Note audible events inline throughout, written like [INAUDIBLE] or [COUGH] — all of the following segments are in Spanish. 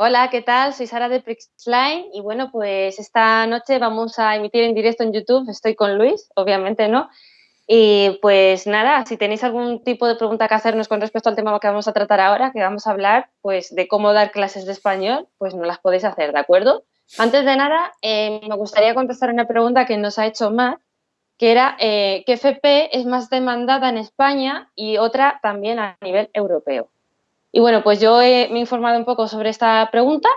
Hola, ¿qué tal? Soy Sara de Prixline y bueno, pues esta noche vamos a emitir en directo en YouTube. Estoy con Luis, obviamente, ¿no? Y pues nada, si tenéis algún tipo de pregunta que hacernos con respecto al tema que vamos a tratar ahora, que vamos a hablar pues de cómo dar clases de español, pues no las podéis hacer, ¿de acuerdo? Antes de nada, eh, me gustaría contestar una pregunta que nos ha hecho Matt, que era eh, qué FP es más demandada en España y otra también a nivel europeo. Y bueno, pues yo me he informado un poco sobre esta pregunta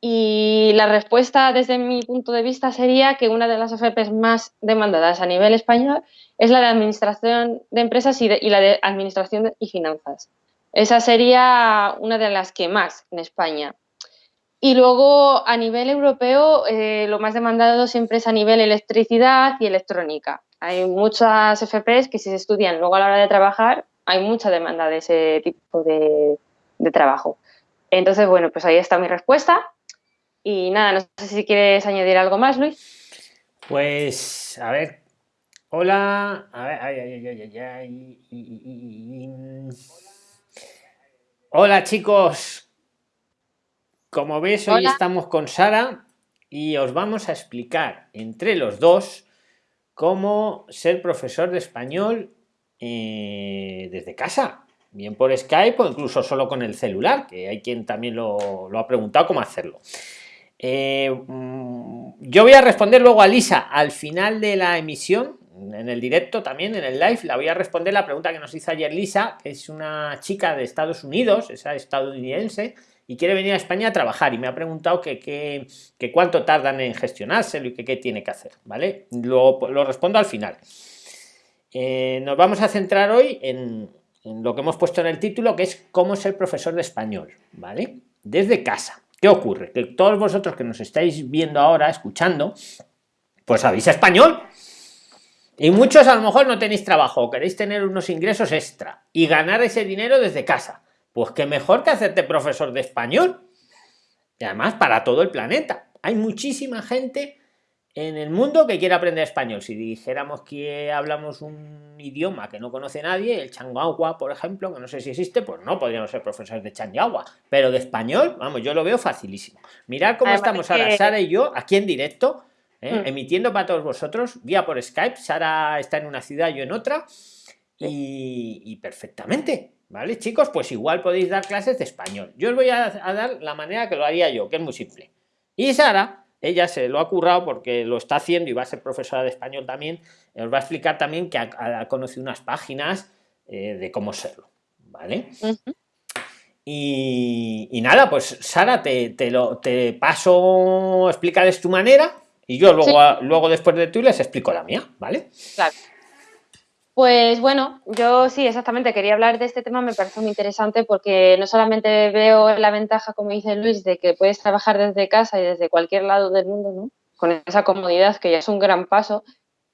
y la respuesta desde mi punto de vista sería que una de las FPs más demandadas a nivel español es la de Administración de Empresas y, la de Administración y Finanzas. Esa sería una de las que más en España. Y luego a nivel europeo eh, lo más demandado siempre es a nivel electricidad y electrónica. Hay muchas FPs que si se estudian luego a la hora de trabajar hay mucha demanda de ese tipo de, de trabajo. Entonces, bueno, pues ahí está mi respuesta. Y nada, no sé si quieres añadir algo más, Luis. Pues, a ver. Hola. A ver, ay, ay, ay, ay, Hola, chicos. Como ves, hoy estamos con Sara y os vamos a explicar entre los dos cómo ser profesor de español eh, desde casa bien por Skype o incluso solo con el celular, que hay quien también lo, ha preguntado cómo hacerlo. Eh, mm, yo voy a responder luego a Lisa al final de la emisión, en el directo también, en el live, la voy a responder la pregunta que nos hizo ayer Lisa, que es una chica de Estados Unidos, es estadounidense, y quiere venir a España a trabajar y me ha preguntado que, que, cuánto tardan en gestionárselo y que qué tiene que hacer, ¿vale? Lo, lo respondo al final. Eh, nos vamos a centrar hoy en, lo que hemos puesto en el título, que es cómo ser profesor de español, ¿vale? Desde casa. ¿Qué ocurre? Que todos vosotros que nos estáis viendo ahora, escuchando, pues sabéis español. Y muchos a lo mejor no tenéis trabajo o queréis tener unos ingresos extra y ganar ese dinero desde casa. Pues qué mejor que hacerte profesor de español. Y además para todo el planeta. Hay muchísima gente en el mundo que quiere aprender español. Si dijéramos que hablamos un idioma que no conoce nadie, el changuagua, por ejemplo, que no sé si existe, pues no podríamos ser profesores de changuagua. Pero de español, vamos, yo lo veo facilísimo. Mirad cómo estamos ahora, Sara y yo, aquí en directo, ¿eh? mm. emitiendo para todos vosotros, vía por Skype. Sara está en una ciudad, yo en otra. Y, perfectamente, ¿vale, chicos? Pues igual podéis dar clases de español. Yo os voy a dar la manera que lo haría yo, que es muy simple. Y Sara ella se lo ha currado porque lo está haciendo y va a ser profesora de español también. Os va a explicar también que ha, conocido unas páginas eh, de cómo serlo. ¿Vale? y, nada, pues Sara, te, te, lo, te paso, tu manera y yo luego, luego después de tú les explico la mía, ¿vale? Claro. Pues bueno, yo sí, exactamente, quería hablar de este tema, me parece muy interesante porque no solamente veo la ventaja, como dice Luis, de que puedes trabajar desde casa y desde cualquier lado del mundo, ¿no? Con esa comodidad que ya es un gran paso,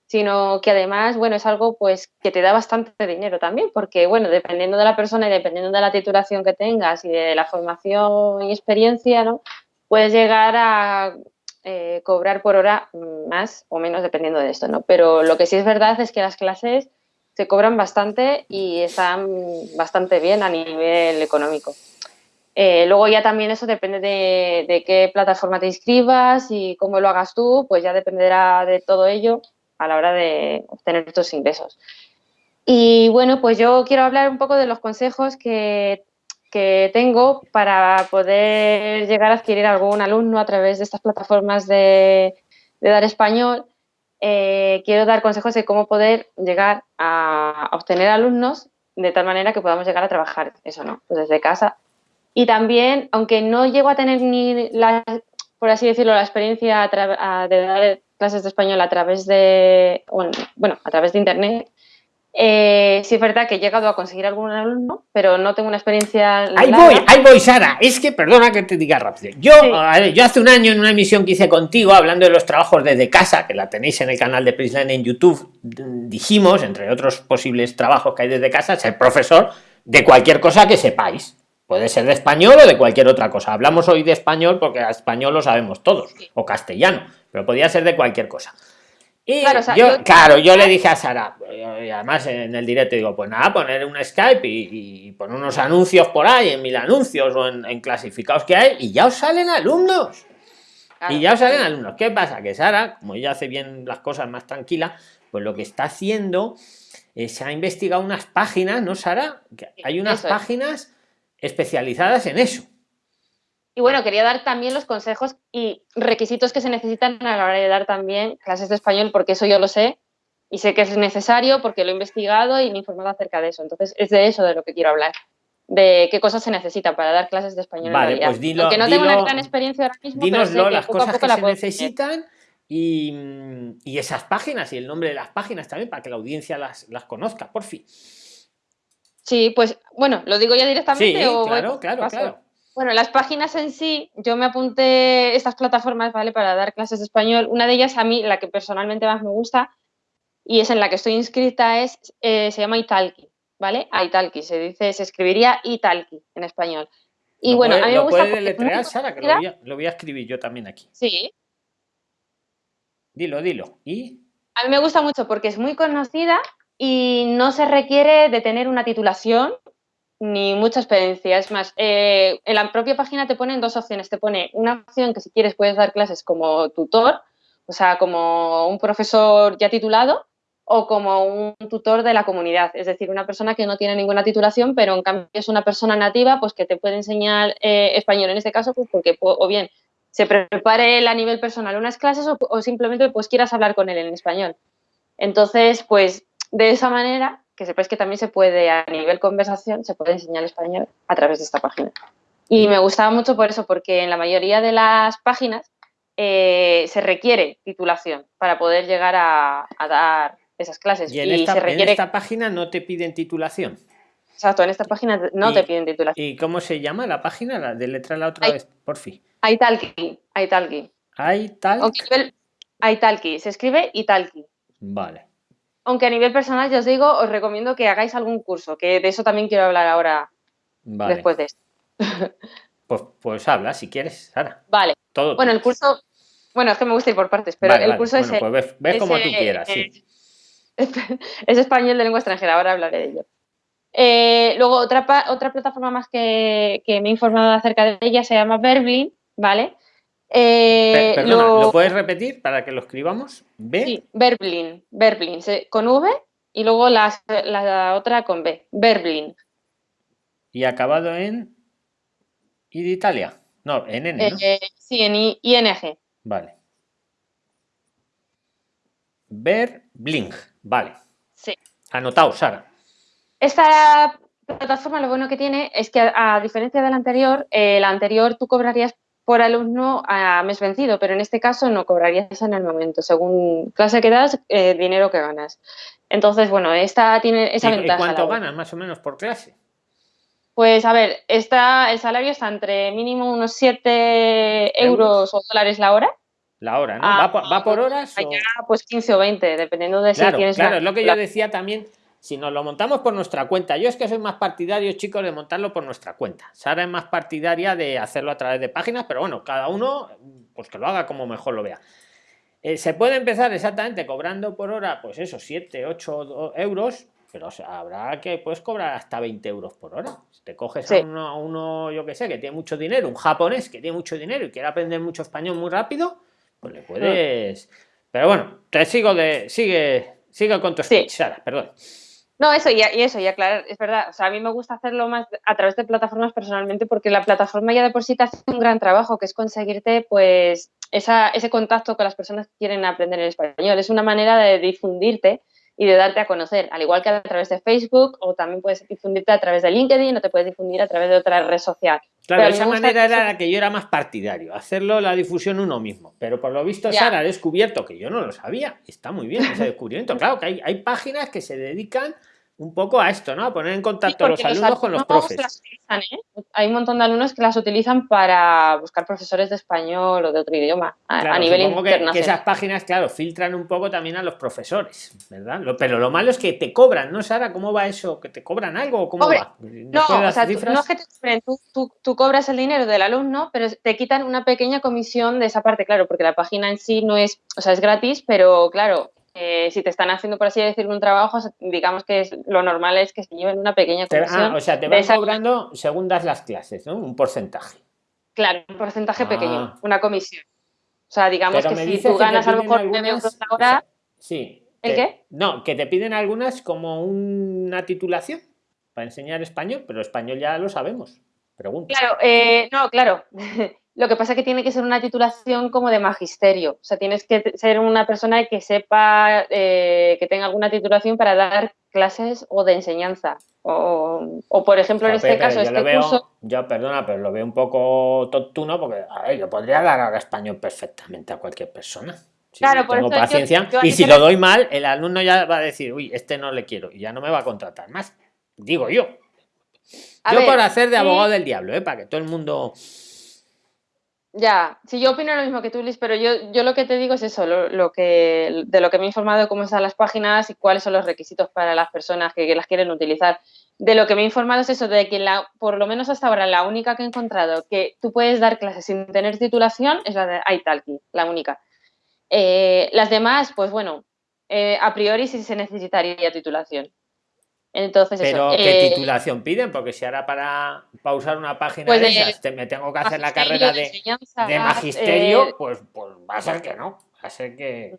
sino que además, bueno, es algo pues que te da bastante dinero también, porque bueno, dependiendo de la persona y dependiendo de la titulación que tengas y de la formación y experiencia, ¿no? Puedes llegar a eh, cobrar por hora más o menos dependiendo de esto, ¿no? Pero lo que sí es verdad es que las clases se cobran bastante y están bastante bien a nivel económico. Eh, luego ya también eso depende de, qué plataforma te inscribas y cómo lo hagas tú, pues ya dependerá de todo ello a la hora de obtener estos ingresos. Y bueno, pues yo quiero hablar un poco de los consejos que, tengo para poder llegar a adquirir algún alumno a través de estas plataformas de dar español eh, quiero dar consejos de cómo poder llegar a obtener alumnos de tal manera que podamos llegar a trabajar eso, ¿no? Pues desde casa. Y también, aunque no llego a tener ni la, por así decirlo, la experiencia de dar clases de español a través de, bueno, a través de internet, eh, sí es verdad que he llegado a conseguir algún alumno, pero no tengo una experiencia. Ahí voy, ahí voy, Sara. Es que, perdona que te diga rápido. Yo, yo hace un año en una emisión que hice contigo, hablando de los trabajos desde casa, que la tenéis en el canal de Prisline en YouTube, dijimos, entre otros posibles trabajos que hay desde casa, ser profesor de cualquier cosa que sepáis. Puede ser de español o de cualquier otra cosa. Hablamos hoy de español porque español lo sabemos todos, o castellano, pero podría ser de cualquier cosa. Y yo, claro, yo le dije a Sara, y además en el directo digo, pues nada, poner un Skype y, poner unos anuncios por ahí, en mil anuncios o en, clasificados que hay, y ya os salen alumnos. Y ya os salen alumnos. ¿Qué pasa? Que Sara, como ella hace bien las cosas más tranquila, pues lo que está haciendo es se ha investigado unas páginas, ¿no, Sara? hay unas páginas especializadas en eso. Y bueno, quería dar también los consejos y requisitos que se necesitan a la hora de dar también clases de español, porque eso yo lo sé y sé que es necesario porque lo he investigado y me he informado acerca de eso. Entonces, es de eso de lo que quiero hablar, de qué cosas se necesitan para dar clases de español. Vale, pues dilo. Aunque no tengo una gran experiencia ahora mismo. Dínoslo, las cosas que se necesitan y, y, esas páginas y el nombre de las páginas también para que la audiencia las, las conozca, por fin. Sí, pues bueno, lo digo ya directamente. Sí, claro, claro, claro. Bueno, las páginas en sí, yo me apunté estas plataformas, ¿vale? Para dar clases de español. Una de ellas, a mí, la que personalmente más me gusta y es en la que estoy inscrita, es, eh, se llama Italki, ¿vale? A Italki, se dice, se escribiría Italki en español. Y bueno, a mí me gusta. Puede deletrear, Sara, que lo voy, a, lo voy, a, escribir yo también aquí. Sí. Dilo, dilo. ¿Y? A mí me gusta mucho porque es muy conocida y no se requiere de tener una titulación ni mucha experiencia. Es más, eh, en la propia página te ponen dos opciones. Te pone una opción que si quieres puedes dar clases como tutor, o sea, como un profesor ya titulado o como un tutor de la comunidad, es decir, una persona que no tiene ninguna titulación, pero en cambio es una persona nativa, pues que te puede enseñar eh, español en este caso, pues porque o bien se prepare a nivel personal unas clases o, o simplemente pues quieras hablar con él en español. Entonces, pues de esa manera que sepáis que también se puede, a nivel conversación, se puede enseñar español a través de esta página. Y me gustaba mucho por eso, porque en la mayoría de las páginas eh, se requiere titulación para poder llegar a, dar esas clases. Y, en, esta, página no te piden titulación. Exacto, en esta página no te piden titulación. ¿Y cómo se llama la página? La de letra la otra vez, por fin. Aitalki. Aitalki. Aitalki. Aitalki. Se escribe Italki. Vale. Aunque a nivel personal, ya os digo, os recomiendo que hagáis algún curso, que de eso también quiero hablar ahora después de esto. [LAUGHS] Pues, pues habla, si quieres, Sara. Vale. Todo bueno, el curso, bueno, es que me gusta ir por partes, pero el curso es... Pues ves, como tú quieras, sí. [LAUGHS] Es, español de lengua extranjera, ahora hablaré de ello. Eh, luego, otra, otra plataforma más que, que, me he informado acerca de ella se llama Verblin, ¿vale? Eh, perdona, lo... puedes repetir para que lo escribamos? B. Sí, Berblin, con V y luego la, otra con B, Berblin. ¿Y acabado en I de Italia? No, en N, ¿no? Eh, sí, en ING. Vale. Berblin, vale. Sí. Anotado, Sara. Esta plataforma lo bueno que tiene es que a, diferencia de la anterior, eh, la anterior tú cobrarías por alumno a mes vencido, pero en este caso no cobrarías en el momento, según clase que das, eh, dinero que ganas. Entonces, bueno, esta tiene esa ventaja. ¿Y cuánto ganas más o menos por clase? Pues a ver, esta, el salario está entre mínimo unos 7 euros o dólares la hora. La hora, ¿no? ¿Va, por, horas? pues 15 o 20, dependiendo de si tienes. Claro, es lo que yo decía también si nos lo montamos por nuestra cuenta, yo es que soy más partidario, chicos, de montarlo por nuestra cuenta. Sara es más partidaria de hacerlo a través de páginas, pero bueno, cada uno, pues que lo haga como mejor lo vea. Eh, se puede empezar exactamente cobrando por hora, pues eso, 7, 8 euros, pero habrá que puedes cobrar hasta 20 euros por hora. Si te coges a, uno, yo que sé, que tiene mucho dinero, un japonés que tiene mucho dinero y quiere aprender mucho español muy rápido, pues le puedes. Pero bueno, te sigo de. Sigue, sigue con tu speech, Sara, perdón. No, eso y, eso, y aclarar, es verdad, o sea, a mí me gusta hacerlo más a través de plataformas personalmente porque la plataforma ya de por sí te hace un gran trabajo, que es conseguirte pues esa, ese contacto con las personas que quieren aprender el español. Es una manera de difundirte y de darte a conocer, al igual que a través de Facebook o también puedes difundirte a través de LinkedIn o te puedes difundir a través de otra red social. Claro, esa manera era la que yo era más partidario, hacerlo la difusión uno mismo. Pero por lo visto Sara ha descubierto que yo no lo sabía. Está muy bien ese descubrimiento. Claro que hay, hay páginas que se dedican un poco a esto, ¿no? A poner en contacto a los alumnos, con los profes. ¿eh? Hay un montón de alumnos que las utilizan para buscar profesores de español o de otro idioma a, nivel internacional. Que, esas páginas, claro, filtran un poco también a los profesores, ¿verdad? pero lo malo es que te cobran, ¿no, Sara? ¿Cómo va eso? ¿Que te cobran algo cómo va? No, o sea, no es que te cobren, tú, tú cobras el dinero del alumno, pero te quitan una pequeña comisión de esa parte, claro, porque la página en sí no es, o sea, es gratis, pero claro, eh, si te están haciendo, por así decirlo, un trabajo, digamos que es, lo normal es que se lleven una pequeña comisión. Ah, o sea, te van cobrando según das las clases, ¿no? Un porcentaje. Claro, un porcentaje pequeño, ah. una comisión. O sea, digamos que si tú ganas a lo mejor euros la hora... sí. ¿El qué? No, que te piden algunas como una titulación para enseñar español, pero español ya lo sabemos. Pregunta. Claro, eh, no, claro. [LAUGHS] Lo que pasa es que tiene que ser una titulación como de magisterio. O sea, tienes que ser una persona que sepa, eh, que tenga alguna titulación para dar clases o de enseñanza. O, por ejemplo, en este caso, este curso... Yo, perdona, pero lo veo un poco tontuno porque, a ver, yo podría dar ahora español perfectamente a cualquier persona. claro, por tengo paciencia. y si lo doy mal, el alumno ya va a decir, uy, este no le quiero y ya no me va a contratar más. Digo yo. yo por hacer de abogado del diablo, ¿eh? para que todo el mundo ya, sí, yo opino lo mismo que tú, Liz, pero yo, yo lo que te digo es eso, lo, que, de lo que me he informado, cómo están las páginas y cuáles son los requisitos para las personas que, las quieren utilizar. De lo que me he informado es eso, de que la, por lo menos hasta ahora la única que he encontrado que tú puedes dar clases sin tener titulación es la de Italki, la única. Eh, las demás, pues bueno, eh, a priori sí se necesitaría titulación. Entonces, Pero ¿qué eh, titulación piden? Porque si ahora para, pausar una página pues de, me tengo que hacer la carrera de, de magisterio, eh, pues, pues va a ser que no. Va a ser que.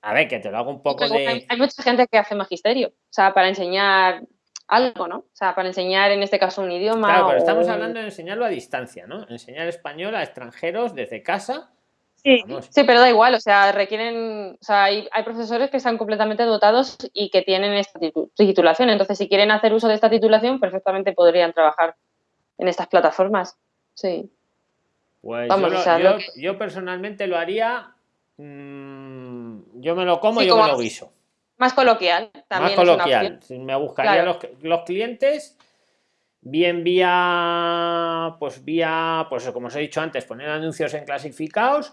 A ver, que te lo hago un poco de. Hay, mucha gente que hace magisterio, o sea, para enseñar algo, ¿no? O sea, para enseñar en este caso un idioma. Claro, pero estamos hablando de enseñarlo a distancia, ¿no? Enseñar español a extranjeros desde casa Sí, sí, pero da igual, o sea, requieren, o sea, hay, profesores que están completamente dotados y que tienen esta titulación, entonces si quieren hacer uso de esta titulación, perfectamente podrían trabajar en estas plataformas, sí. Pues yo, personalmente lo haría, mm, yo me lo como y yo me lo guiso. Más coloquial, también. Más coloquial, me buscaría los, los clientes bien vía pues vía pues como os he dicho antes poner anuncios en clasificados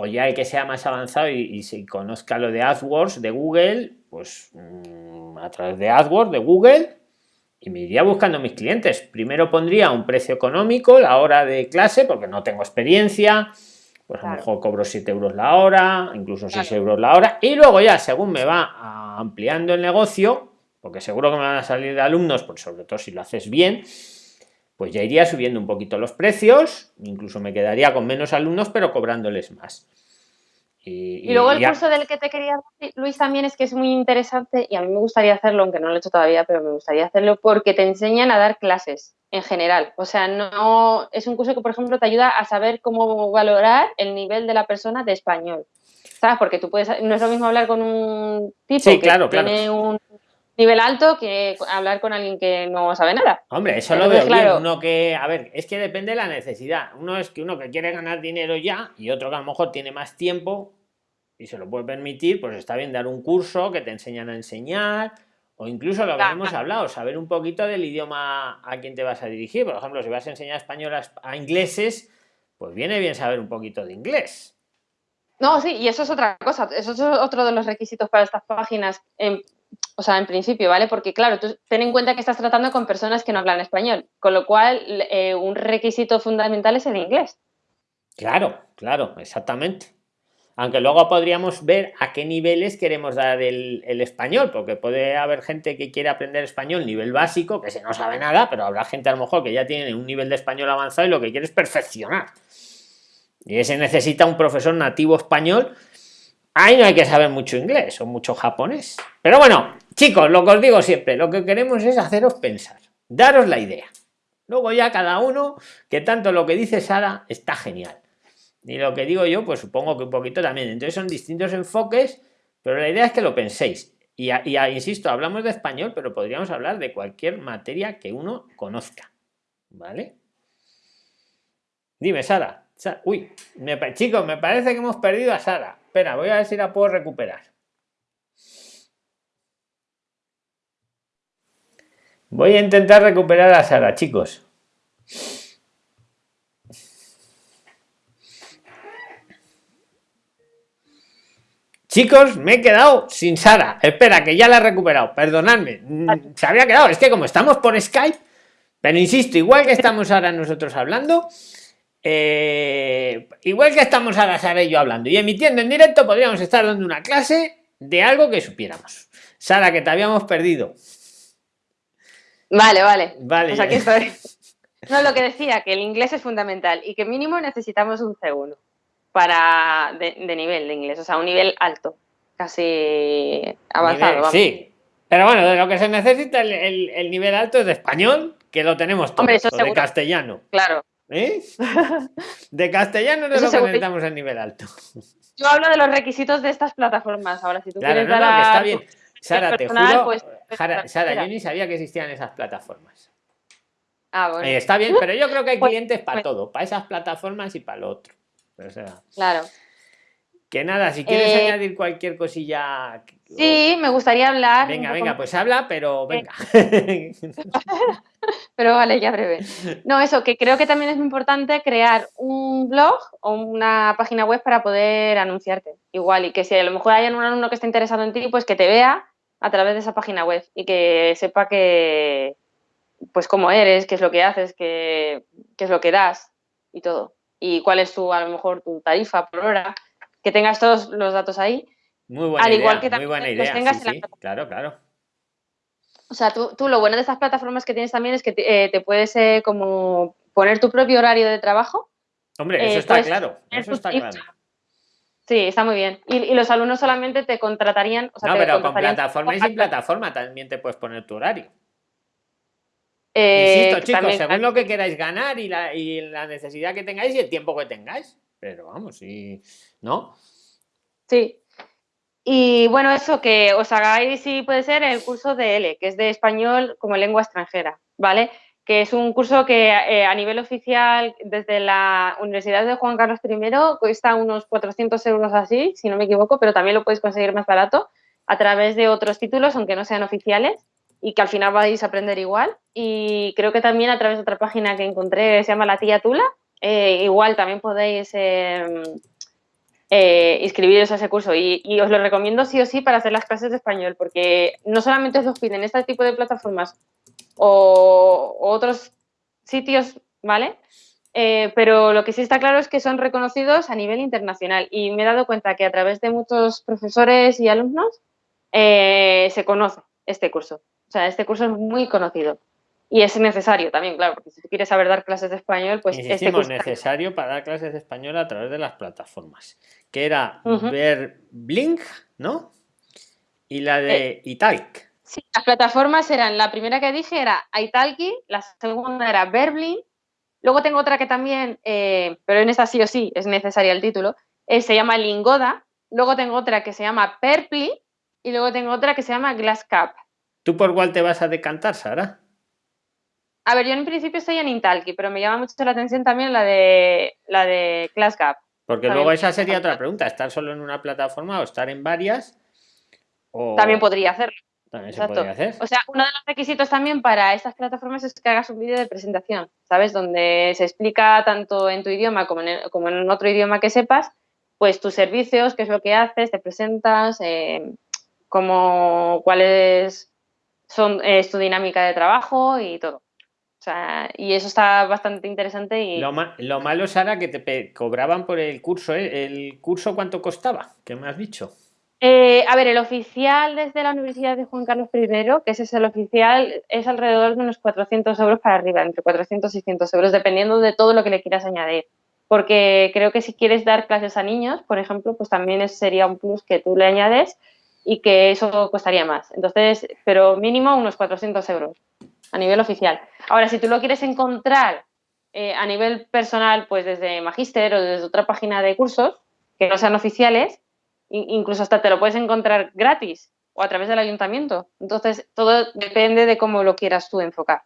o ya el que sea más avanzado y, si conozca lo de AdWords de Google, pues mm, a través de AdWords de Google y me iría buscando mis clientes. Primero pondría un precio económico la hora de clase porque no tengo experiencia, pues a lo mejor cobro 7 euros la hora, incluso 6 euros la hora. Y luego ya según me va ampliando el negocio, porque seguro que me van a salir de alumnos, pues sobre todo si lo haces bien, pues ya iría subiendo un poquito los precios, incluso me quedaría con menos alumnos, pero cobrándoles más. Y, luego el curso del que te quería decir, Luis, también es que es muy interesante y a mí me gustaría hacerlo, aunque no lo he hecho todavía, pero me gustaría hacerlo porque te enseñan a dar clases en general. O sea, no es un curso que, por ejemplo, te ayuda a saber cómo valorar el nivel de la persona de español. ¿Sabes? Porque tú puedes, no es lo mismo hablar con un tipo que tiene un nivel alto que hablar con alguien que no sabe nada. Hombre, eso lo veo bien. Uno que, a ver, es que depende de la necesidad. Uno es que uno que quiere ganar dinero ya y otro que a lo mejor tiene más tiempo y se lo puede permitir, pues está bien dar un curso que te enseñan a enseñar o incluso lo que hemos hablado, saber un poquito del idioma a quien te vas a dirigir. Por ejemplo, si vas a enseñar español a, ingleses, pues viene bien saber un poquito de inglés. No, sí, y eso es otra cosa. Eso es otro de los requisitos para estas páginas. En, o sea, en principio, ¿vale? Porque claro, tú ten en cuenta que estás tratando con personas que no hablan español, con lo cual eh, un requisito fundamental es el inglés. Claro, claro, exactamente. Aunque luego podríamos ver a qué niveles queremos dar el, español, porque puede haber gente que quiere aprender español nivel básico, que se no sabe nada, pero habrá gente a lo mejor que ya tiene un nivel de español avanzado y lo que quiere es perfeccionar. Y ese necesita un profesor nativo español Ahí no hay que saber mucho inglés o mucho japonés. Pero bueno, chicos, lo que os digo siempre, lo que queremos es haceros pensar, daros la idea. Luego ya cada uno, que tanto lo que dice Sara está genial. Y lo que digo yo, pues supongo que un poquito también. Entonces son distintos enfoques, pero la idea es que lo penséis. Y, insisto, hablamos de español, pero podríamos hablar de cualquier materia que uno conozca. ¿Vale? Dime, Sara. Uy, chicos, me parece que hemos perdido a Sara. Espera, voy a ver si la puedo recuperar. Voy a intentar recuperar a Sara, chicos. Chicos, me he quedado sin Sara. Espera, que ya la he recuperado. Perdonadme. Se había quedado. Es que como estamos por Skype, pero insisto, igual que estamos ahora nosotros hablando, eh, igual que estamos ahora Sara y yo hablando y emitiendo en directo, podríamos estar dando una clase de algo que supiéramos. Sara, que te habíamos perdido. Vale, vale. Vale. Pues aquí estoy. [LAUGHS] No, lo que decía, que el inglés es fundamental y que mínimo necesitamos un C1 para de, nivel de inglés, o sea, un nivel alto, casi avanzado. sí, pero bueno, de lo que se necesita el, nivel alto es de español, que lo tenemos todos, de castellano. Claro. ¿Eh? [LAUGHS] De castellano es lo que necesitamos el nivel alto. Yo hablo de los requisitos de estas plataformas. Ahora, si tú quieres dar está bien. Sara, te juro. Pues, Sara, yo ni sabía que existían esas plataformas. Ah, bueno. Eh, está bien, pero yo creo que hay [LAUGHS] pues, clientes para pues todo, para esas plataformas y para lo otro. claro. Que nada, si quieres eh, añadir cualquier cosilla. Sí, me gustaría hablar. Venga, venga, pues habla, pero venga. [LAUGHS] pero vale, ya breve. No, eso, que creo que también es muy importante crear un blog o una página web para poder anunciarte. Igual, y que si a lo mejor hay un alumno que está interesado en ti, pues que te vea a través de esa página web y que sepa que, pues cómo eres, qué es lo que haces, qué, qué es lo que das y todo. Y cuál es tu, a lo mejor, tu tarifa por hora que tengas todos los datos ahí. Muy buena al igual que muy buena idea. tengas claro, claro. O sea, tú, tú, lo bueno de estas plataformas que tienes también es que te, eh, puedes eh, como poner tu propio horario de trabajo. Hombre, eso eh, está claro. Eso está claro. Sí, está muy bien. Y, los alumnos solamente te contratarían. no, pero con plataforma y sin plataforma también te puedes poner tu horario. Insisto, chicos, según lo que queráis ganar y la, y la necesidad que tengáis y el tiempo que tengáis. Pero vamos, sí. ¿no? Sí. Y bueno, eso que os hagáis, si puede ser, el curso de L, que es de español como lengua extranjera, ¿vale? Que es un curso que eh, a nivel oficial desde la Universidad de Juan Carlos I cuesta unos 400 euros así, si no me equivoco, pero también lo podéis conseguir más barato a través de otros títulos, aunque no sean oficiales, y que al final vais a aprender igual. Y creo que también a través de otra página que encontré, se llama La Tía Tula, eh, igual también podéis em, eh, inscribiros a ese curso y, os lo recomiendo sí o sí para hacer las clases de español, porque no solamente os piden este tipo de plataformas o, otros sitios, ¿vale? Eh, pero lo que sí está claro es que son reconocidos a nivel internacional y me he dado cuenta que a través de muchos profesores y alumnos eh, se conoce este curso. O sea, este curso es muy conocido. Y es necesario también, claro, porque si tú quieres saber dar clases de español, pues este curso necesario para dar clases de español a través de las plataformas que era ver Blink, ¿no? Y la de eh, Italk. Sí, las plataformas eran, la primera que dije era Italki, la segunda era Verblink, luego tengo otra que también, eh, pero en esta sí o sí es necesaria el título, eh, se llama Lingoda, luego tengo otra que se llama Perpli y luego tengo otra que se llama Glasscap. ¿Tú por cuál te vas a decantar, Sara? A ver, yo en principio estoy en Italki, pero me llama mucho la atención también la de la de Glasscap. Porque luego esa sería otra pregunta, estar solo en una plataforma o estar en varias. También podría hacerlo. También se podría hacer. O sea, uno de los requisitos también para estas plataformas es que hagas un vídeo de presentación, ¿sabes? Donde se explica tanto en tu idioma como en, otro idioma que sepas, pues tus servicios, qué es lo que haces, te presentas, eh, cómo, cuál es, son, es tu dinámica de trabajo y todo y eso está bastante interesante. Y... Lo, lo malo, Sara, que te cobraban por el curso. ¿eh? ¿El curso cuánto costaba? ¿Qué me has dicho? Eh, a ver, el oficial desde la Universidad de Juan Carlos I, que ese es el oficial, es alrededor de unos 400 euros para arriba, entre 400 y 600 euros, dependiendo de todo lo que le quieras añadir. Porque creo que si quieres dar clases a niños, por ejemplo, pues también sería un plus que tú le añades y que eso costaría más. Entonces, pero mínimo unos 400 euros a nivel oficial. Ahora, si tú lo quieres encontrar eh, a nivel personal, pues desde Magister o desde otra página de cursos que no sean oficiales, incluso hasta te lo puedes encontrar gratis o a través del ayuntamiento. Entonces, todo depende de cómo lo quieras tú enfocar.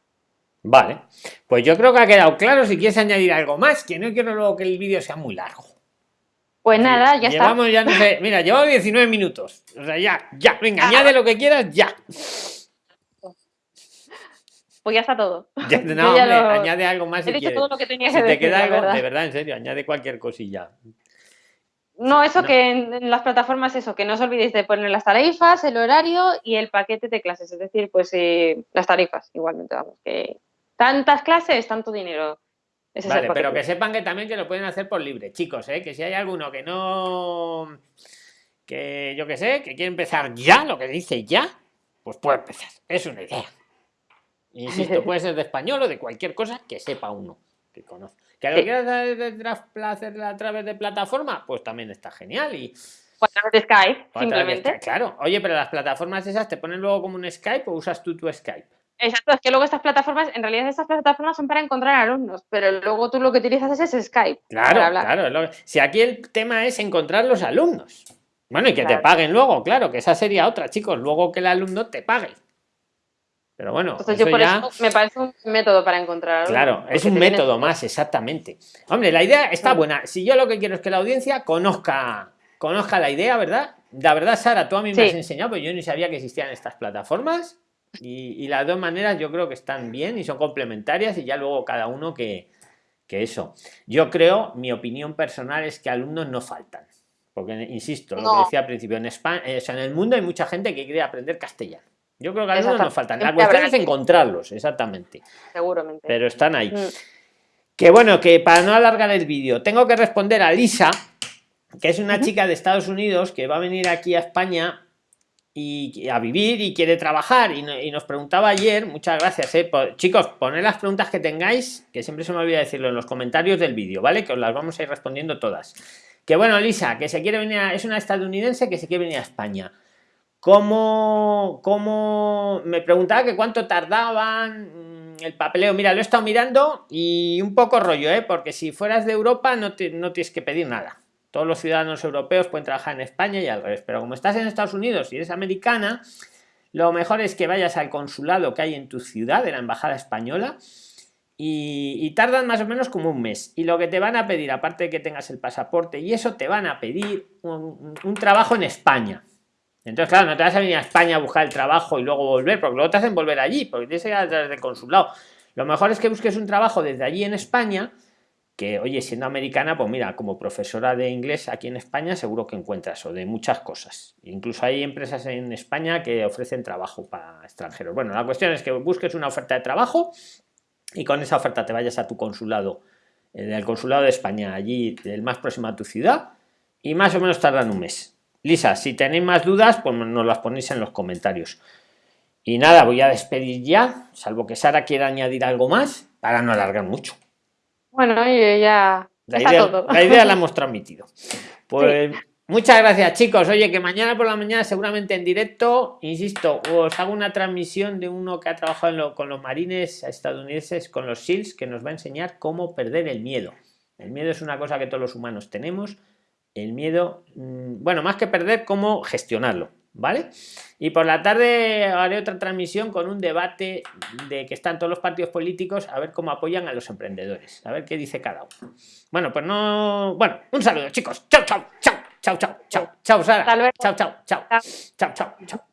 Vale, pues yo creo que ha quedado claro. Si quieres añadir algo más, que no quiero luego que el vídeo sea muy largo. Pues nada, ya llevamos, está. Ya no sé, mira, llevamos 19 minutos. O sea, ya, ya, venga, ah. añade lo que quieras, ya. Pues ya está todo. [LAUGHS] [LAUGHS] no, añade algo más. He dicho todo lo que tenía que te queda algo, de verdad, en serio, añade cualquier cosilla. No, eso que en, las plataformas, eso, que no os olvidéis de poner las tarifas, el horario y el paquete de clases. Es decir, pues eh, las tarifas, igualmente, vamos, que tantas clases, tanto dinero. vale, pero que sepan que también que lo pueden hacer por libre, chicos, ¿eh? que si hay alguno que no, que yo que sé, que quiere empezar ya, lo que dice ya, pues puede empezar. Es una idea. Insisto, puede ser de español o de cualquier cosa que sepa uno, que conozca. ¿Que lo quieras hacer a través de plataforma? Pues también está genial. Y, a través de Skype, simplemente. claro. Oye, pero las plataformas esas te ponen luego como un Skype o usas tú tu Skype. Exacto, es que luego estas plataformas, en realidad estas plataformas son para encontrar alumnos, pero luego tú lo que utilizas es Skype. Claro, claro. Si aquí el tema es encontrar los alumnos. Bueno, y que te paguen luego, claro, que esa sería otra, chicos. Luego que el alumno te pague. Pero bueno, Entonces yo por eso me parece un método para encontrar. Claro, es un método más, exactamente. Hombre, la idea está buena. Si yo lo que quiero es que la audiencia conozca, conozca la idea, ¿verdad? La verdad, Sara, tú a mí me has enseñado, pero yo ni sabía que existían estas plataformas. Y, las dos maneras yo creo que están bien y son complementarias y ya luego cada uno que, que eso. Yo creo, mi opinión personal es que alumnos no faltan. Porque, insisto, lo que decía al principio, en España, eh, en el mundo hay mucha gente que quiere aprender castellano. Yo creo que algunos nos faltan. La cuestión es encontrarlos, exactamente. Seguramente. Pero están ahí. Mm. Que bueno, que para no alargar el vídeo, tengo que responder a Lisa, que es una chica de Estados Unidos que va a venir aquí a España y a vivir y quiere trabajar y, nos preguntaba ayer muchas gracias eh, chicos poned las preguntas que tengáis que siempre se me olvida decirlo en los comentarios del vídeo vale que os las vamos a ir respondiendo todas que bueno, Lisa, que se quiere venir, es una estadounidense que se quiere venir a España. ¿Cómo, cómo me preguntaba que cuánto tardaban mm, el papeleo? Mira, lo he estado mirando y un poco rollo, ¿eh? porque si fueras de Europa no, tienes que pedir nada. Todos los ciudadanos europeos pueden trabajar en España y al revés. Pero como estás en Estados Unidos y eres americana, lo mejor es que vayas al consulado que hay en tu ciudad, de la embajada española, y, tardan más o menos como un mes. Y lo que te van a pedir, aparte de que tengas el pasaporte y eso, te van a pedir un, trabajo en España. Entonces, claro, no te vas a venir a España a buscar el trabajo y luego volver, porque luego te hacen volver allí, porque tienes que ir a través del consulado. Lo mejor es que busques un trabajo desde allí en España, que, oye, siendo americana, pues mira, como profesora de inglés aquí en España, seguro que encuentras, o de muchas cosas. Incluso hay empresas en España que ofrecen trabajo para extranjeros. Bueno, la cuestión es que busques una oferta de trabajo y con esa oferta te vayas a tu consulado, en el consulado de España, allí el más próximo a tu ciudad, y más o menos tardan un mes. Lisa, si tenéis más dudas, pues nos las ponéis en los comentarios. Y nada, voy a despedir ya, salvo que Sara quiera añadir algo más, para no alargar mucho. Bueno, ya... La, idea, la idea la hemos transmitido. [LAUGHS] Pues Muchas gracias chicos. Oye, que mañana por la mañana seguramente en directo, insisto, os hago una transmisión de uno que ha trabajado con los marines estadounidenses, con los SEALs, que nos va a enseñar cómo perder el miedo. El miedo es una cosa que todos los humanos tenemos. El miedo, mm, bueno, más que perder, cómo gestionarlo. ¿Vale? Y por la tarde haré otra transmisión con un debate de que están todos los partidos políticos a ver cómo apoyan a los emprendedores, a ver qué dice cada uno. Bueno, pues no. Bueno, un saludo, chicos. Chao, chao, chao. Chao, chao, chao. Chao, Sara. Chao, chao, chao. Chao, chao, chao.